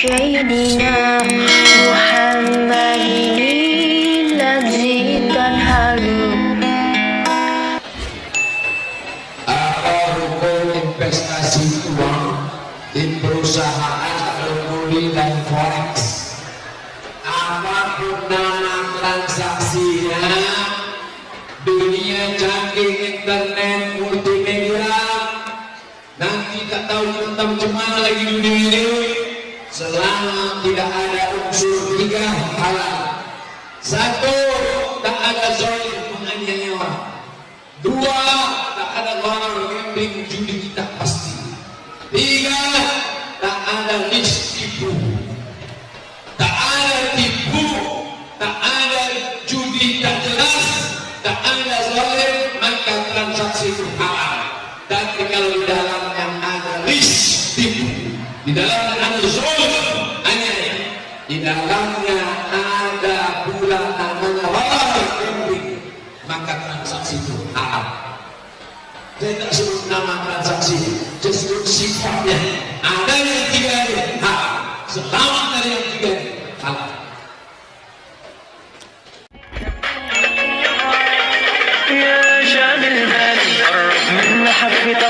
Sayyidina Muhammadin Lazi Tanhalu Apa hukum investasi uang di perusahaan forex apa pun nama transaksinya dunia internet multimedia nanti tak tahu tentang cuman lagi dunia ini selama tidak ada unsur tiga halal satu tak ada zalim menganiaya dua tak ada orang gambling judi kita pasti. Tiga tak ada lis tipu. Tak ada tipu tak ada judi tak jelas. Tak ada zalim maka transaksi itu halal. Tapi kalau di dalamnya ada lis tipu. Di ada hanya di dalamnya ada pula namanya halal gambling maka transaksi itu halal saya tak sebut nama transaksi saya sebut sifatnya ada yang tiga ini halal selamat dari yang tiga ini halal يا شامل بالي قرب من حبي طالع